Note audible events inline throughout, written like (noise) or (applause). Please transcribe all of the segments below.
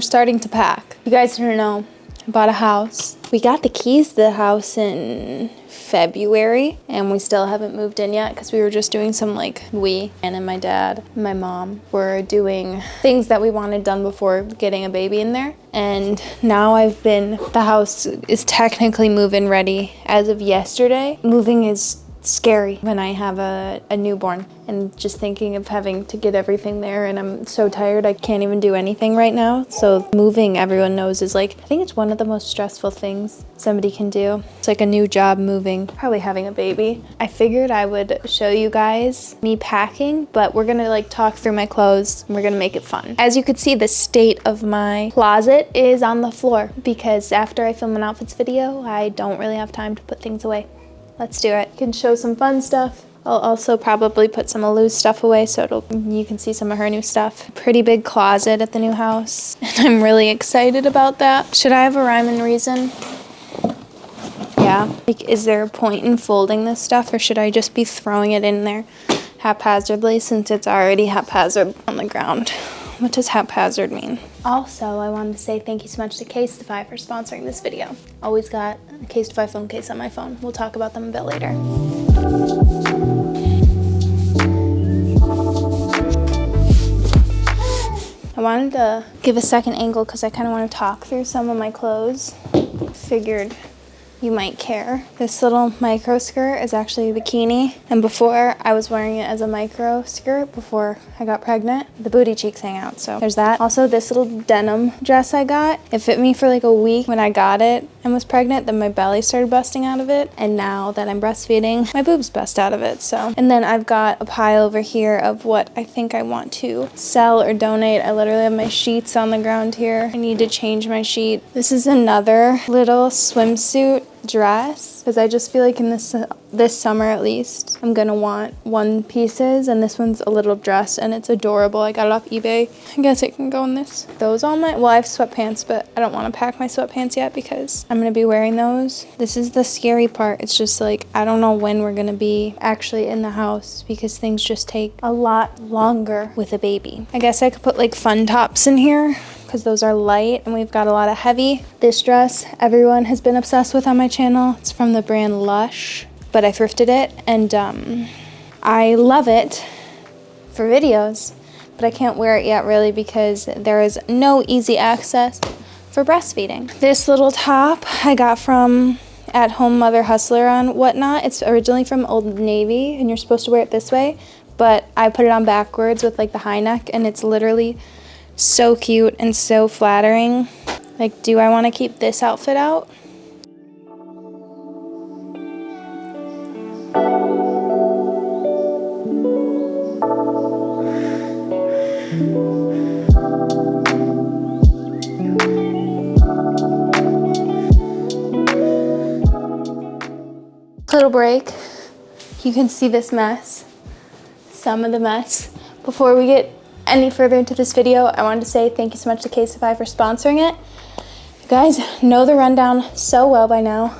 we're starting to pack. You guys don't know, I bought a house. We got the keys to the house in February and we still haven't moved in yet because we were just doing some like we and then my dad and my mom were doing things that we wanted done before getting a baby in there and now I've been the house is technically move-in ready as of yesterday moving is scary when I have a, a newborn and just thinking of having to get everything there and I'm so tired I can't even do anything right now. So moving everyone knows is like, I think it's one of the most stressful things somebody can do. It's like a new job moving, probably having a baby. I figured I would show you guys me packing, but we're gonna like talk through my clothes and we're gonna make it fun. As you could see, the state of my closet is on the floor because after I film an outfits video, I don't really have time to put things away. Let's do it. Can show some fun stuff. I'll also probably put some of Lou's stuff away so it'll, you can see some of her new stuff. Pretty big closet at the new house. (laughs) And I'm really excited about that. Should I have a rhyme and reason? Yeah. Like, is there a point in folding this stuff or should I just be throwing it in there haphazardly since it's already haphazard on the ground? (laughs) What does haphazard mean? Also, I wanted to say thank you so much to Casetify for sponsoring this video. Always got a Casetify phone case on my phone. We'll talk about them a bit later. I wanted to give a second angle because I kind of want to talk through some of my clothes. Figured you might care. This little micro skirt is actually a bikini. And before I was wearing it as a micro skirt before I got pregnant, the booty cheeks hang out. So there's that. Also this little denim dress I got, it fit me for like a week when I got it and was pregnant. Then my belly started busting out of it. And now that I'm breastfeeding, my boobs bust out of it. So, and then I've got a pile over here of what I think I want to sell or donate. I literally have my sheets on the ground here. I need to change my sheet. This is another little swimsuit dress because I just feel like in this this summer at least I'm gonna want one pieces and this one's a little dress and it's adorable. I got it off eBay. I guess it can go in this those all my well I have sweatpants but I don't want to pack my sweatpants yet because I'm gonna be wearing those. This is the scary part. It's just like I don't know when we're gonna be actually in the house because things just take a lot longer with a baby. I guess I could put like fun tops in here because those are light and we've got a lot of heavy. This dress everyone has been obsessed with on my channel. It's from the brand Lush, but I thrifted it and um, I love it for videos, but I can't wear it yet really because there is no easy access for breastfeeding. This little top I got from at home mother hustler on whatnot. It's originally from Old Navy and you're supposed to wear it this way, but I put it on backwards with like the high neck and it's literally so cute and so flattering. Like, do I want to keep this outfit out? Little break. You can see this mess, some of the mess. Before we get any further into this video, I wanted to say thank you so much to Casetify for sponsoring it. You guys know the rundown so well by now.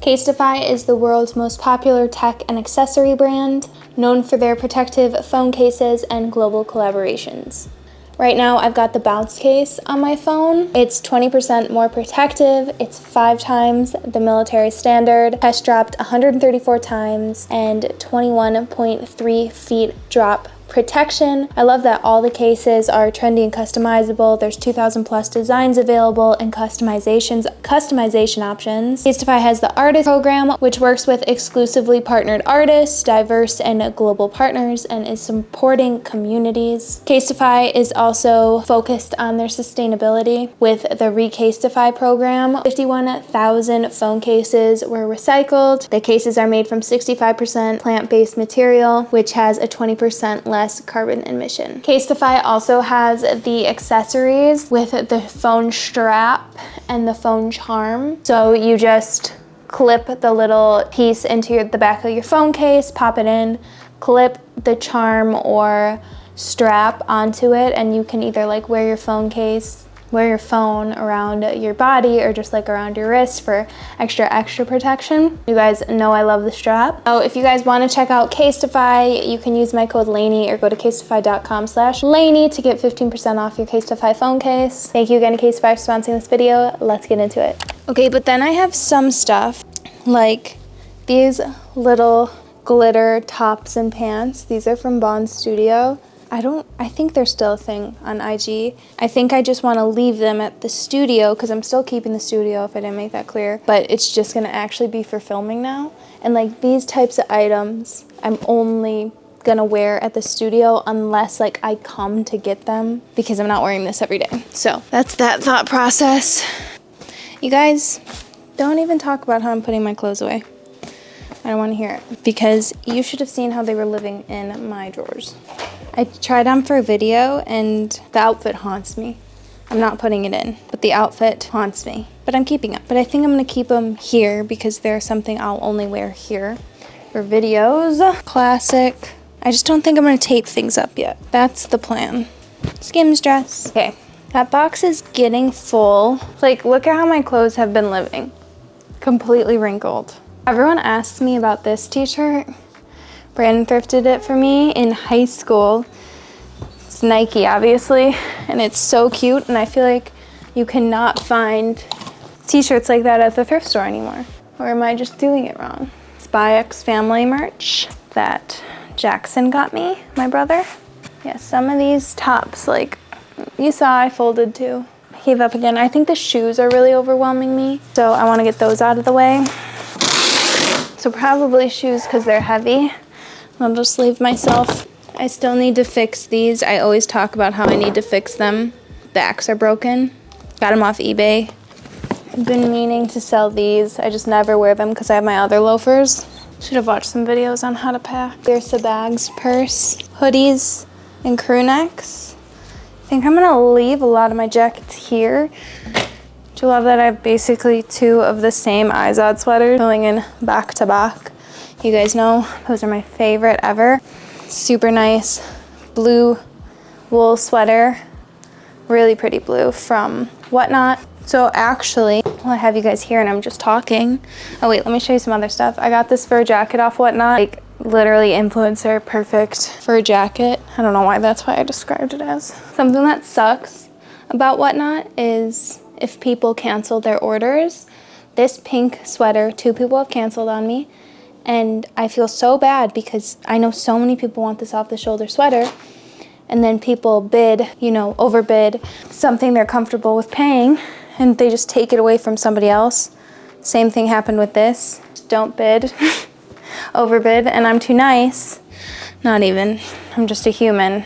Casetify is the world's most popular tech and accessory brand, known for their protective phone cases and global collaborations. Right now, I've got the bounce case on my phone. It's 20% more protective. It's five times the military standard, test dropped 134 times, and 21.3 feet drop protection. I love that all the cases are trendy and customizable. There's 2,000 plus designs available and customizations, customization options. Casetify has the artist program, which works with exclusively partnered artists, diverse and global partners, and is supporting communities. Casetify is also focused on their sustainability with the Recasetify program. 51,000 phone cases were recycled. The cases are made from 65% plant-based material, which has a 20% less less carbon emission. Casetify also has the accessories with the phone strap and the phone charm. So you just clip the little piece into your, the back of your phone case, pop it in, clip the charm or strap onto it and you can either like wear your phone case wear your phone around your body or just like around your wrist for extra, extra protection. You guys know I love the strap. So if you guys wanna check out Casetify, you can use my code LANEY or go to casetify.com slash LANEY to get 15% off your Casetify phone case. Thank you again to Casetify for sponsoring this video. Let's get into it. Okay, but then I have some stuff like these little glitter tops and pants. These are from Bond Studio. I don't, I think they're still a thing on IG. I think I just want to leave them at the studio because I'm still keeping the studio if I didn't make that clear. But it's just going to actually be for filming now. And like these types of items, I'm only gonna wear at the studio unless like I come to get them because I'm not wearing this every day. So that's that thought process. You guys, don't even talk about how I'm putting my clothes away. I don't want to hear it because you should have seen how they were living in my drawers. I tried on for a video and the outfit haunts me. I'm not putting it in, but the outfit haunts me. But I'm keeping it. But I think I'm gonna keep them here because they're something I'll only wear here for videos. Classic. I just don't think I'm gonna tape things up yet. That's the plan. Skims dress. Okay, that box is getting full. Like, look at how my clothes have been living. Completely wrinkled. Everyone asks me about this t-shirt Brandon thrifted it for me in high school. It's Nike, obviously, and it's so cute, and I feel like you cannot find t-shirts like that at the thrift store anymore. Or am I just doing it wrong? Spy X Family merch that Jackson got me, my brother. Yeah, some of these tops, like you saw I folded too. Gave up again. I think the shoes are really overwhelming me, so I want to get those out of the way. So probably shoes because they're heavy. I'll just leave myself. I still need to fix these. I always talk about how I need to fix them. Backs are broken. Got them off eBay. I've been meaning to sell these. I just never wear them because I have my other loafers. Should have watched some videos on how to pack. There's the bags, purse, hoodies, and crew necks. I think I'm gonna leave a lot of my jackets here. Do you love that I have basically two of the same Izod sweaters going in back to back? You guys know those are my favorite ever. Super nice blue wool sweater. Really pretty blue from Whatnot. So actually, well, I have you guys here and I'm just talking. Oh wait, let me show you some other stuff. I got this fur jacket off Whatnot. Like literally influencer perfect fur jacket. I don't know why that's why I described it as. Something that sucks about Whatnot is if people cancel their orders. This pink sweater, two people have canceled on me. And I feel so bad because I know so many people want this off the shoulder sweater. And then people bid, you know, overbid something they're comfortable with paying and they just take it away from somebody else. Same thing happened with this. Don't bid, (laughs) overbid, and I'm too nice. Not even, I'm just a human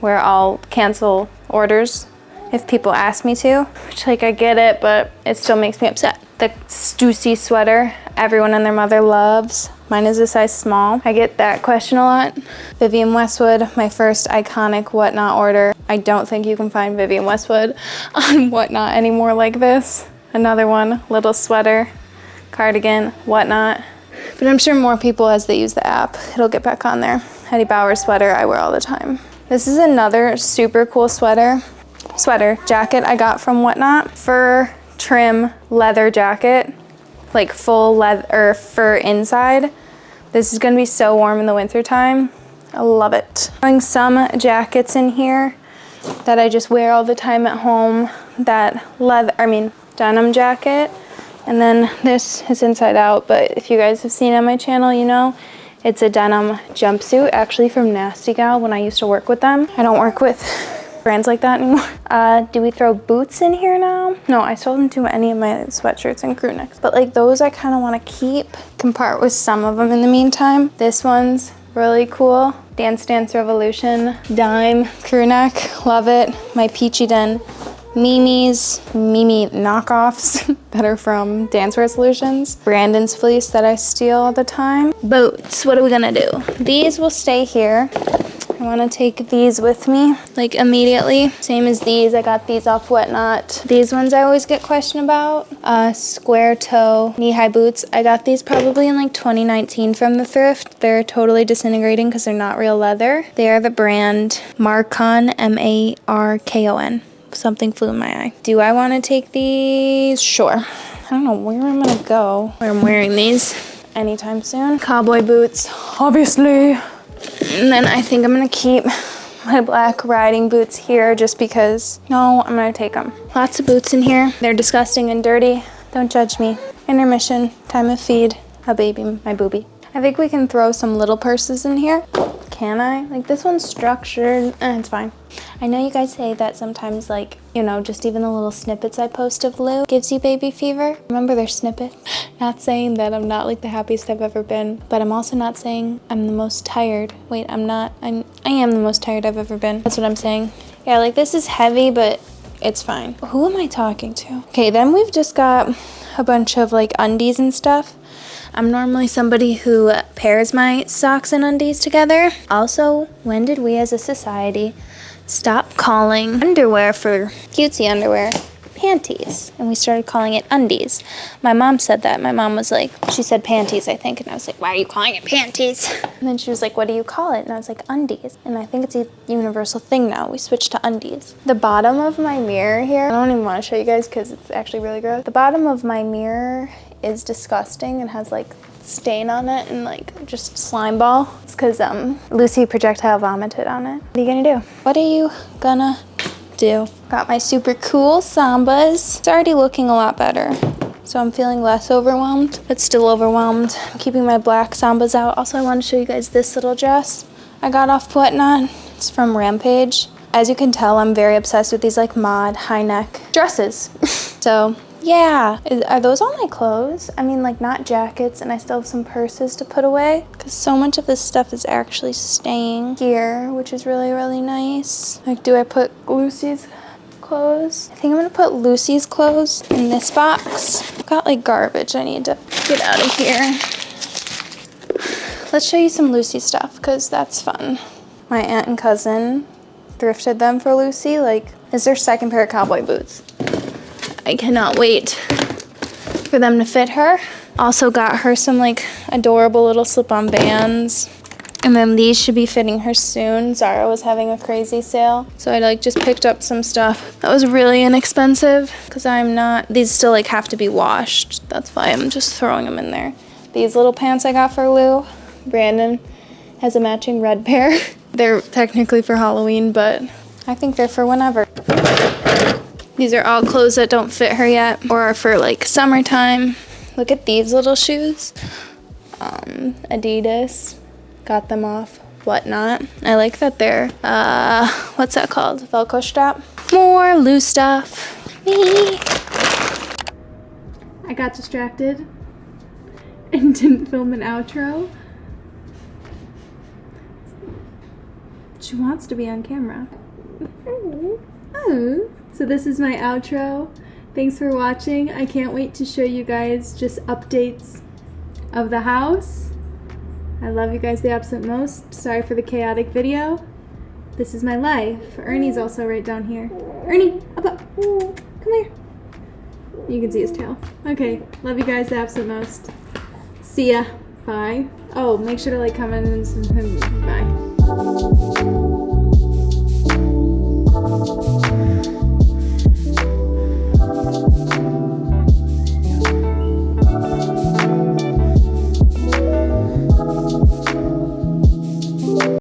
where I'll cancel orders if people ask me to, which like I get it, but it still makes me upset. The Stussy sweater everyone and their mother loves. Mine is a size small. I get that question a lot. Vivienne Westwood, my first iconic Whatnot order. I don't think you can find Vivienne Westwood (laughs) on Whatnot anymore like this. Another one, little sweater, cardigan, Whatnot. But I'm sure more people as they use the app, it'll get back on there. Eddie Bauer sweater I wear all the time. This is another super cool sweater. Sweater, jacket I got from Whatnot. Fur trim leather jacket like full leather fur inside. This is gonna be so warm in the winter time. I love it. Having some jackets in here that I just wear all the time at home. That leather, I mean, denim jacket. And then this is inside out, but if you guys have seen on my channel, you know, it's a denim jumpsuit, actually from Nasty Gal when I used to work with them. I don't work with brands like that anymore. (laughs) Uh, do we throw boots in here now? No, I still didn't do any of my sweatshirts and crew necks. But like those I kind of want to keep. Can part with some of them in the meantime. This one's really cool. Dance Dance Revolution dime crew neck. Love it. My Peachy Den Miu Miu knockoffs (laughs) that are from Dance Solutions. Brandon's fleece that I steal all the time. Boots, what are we gonna do? These will stay here. I want to take these with me like immediately. Same as these. I got these off Whatnot. These ones I always get questioned about. Uh, square toe knee-high boots. I got these probably in like 2019 from the thrift. They're totally disintegrating because they're not real leather. They are the brand Markon, M-A-R-K-O-N. something flew in my eye. Do I want to take these? Sure. I don't know where I'm gonna go where I'm wearing these anytime soon. Cowboy boots, obviously. And then I think I'm gonna keep my black riding boots here just because, no, I'm gonna take them. Lots of boots in here. They're disgusting and dirty. Don't judge me. Intermission, time of feed, a baby, my booby. I think we can throw some little purses in here. Can I? Like this one's structured, eh, it's fine. I know you guys say that sometimes like, you know, just even the little snippets I post of Lou gives you baby fever. Remember their snippet? (laughs) Not saying that I'm not like the happiest I've ever been, but I'm also not saying I'm the most tired. Wait, I'm not, I'm, I am the most tired I've ever been. That's what I'm saying. Yeah, like this is heavy, but it's fine. Who am I talking to? Okay, then we've just got a bunch of like undies and stuff. I'm normally somebody who pairs my socks and undies together. Also, when did we as a society stop calling underwear for cutesy underwear panties and we started calling it undies. My mom said that. My mom was like, she said panties, I think. And I was like, why are you calling it panties? And then she was like, what do you call it? And I was like, undies. And I think it's a universal thing now. We switched to undies. The bottom of my mirror here, I don't even want to show you guys because it's actually really gross. The bottom of my mirror is disgusting and has like stain on it and like just slime ball. It's because um, Lucy projectile vomited on it. What are you gonna do? What are you gonna do? Got my super cool Sambas. It's already looking a lot better. So I'm feeling less overwhelmed, but still overwhelmed. I'm keeping my black Sambas out. Also, I want to show you guys this little dress I got off Whatnot. It's from Rampage. As you can tell, I'm very obsessed with these like mod high neck dresses. (laughs) so yeah. Are those all my clothes? I mean, like not jackets and I still have some purses to put away because so much of this stuff is actually staying here, which is really, really nice. Like, do I put Lucy's clothes? I think I'm gonna put Lucy's clothes in this box. I've got like garbage I need to get out of here. Let's show you some Lucy stuff because that's fun. My aunt and cousin thrifted them for Lucy. Like, is their second pair of cowboy boots. I cannot wait for them to fit her. Also got her some like adorable little slip-on Vans. And then these should be fitting her soon. Zara was having a crazy sale. So I like just picked up some stuff that was really inexpensive because I'm not, these still like have to be washed. That's why I'm just throwing them in there. These little pants I got for Lou. Brandon has a matching red pair. (laughs) they're technically for Halloween, but I think they're for whenever. These are all clothes that don't fit her yet or are for like summertime. Look at these little shoes. Um, Adidas. Got them off Whatnot. I like that they're, uh, what's that called? Velcro strap. More loose stuff. Me. I got distracted and (laughs) didn't film an outro. She wants to be on camera. (laughs) Oh. So this is my outro. Thanks for watching. I can't wait to show you guys just updates of the house. I love you guys the absolute most. Sorry for the chaotic video. This is my life. Ernie's also right down here. Ernie, up, up. Come here. You can see his tail. Okay, love you guys the absolute most. See ya. Bye. Oh, make sure to like, comment, and subscribe. bye.